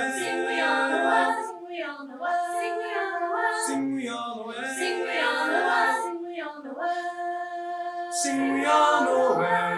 way. Sing we all the way. Sing we all the way. Sing we all the way. Sing we all the way. Sing we all the way. Sing we all the way.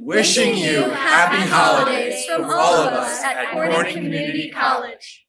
Wishing you happy holidays from all of us at Corning Community College.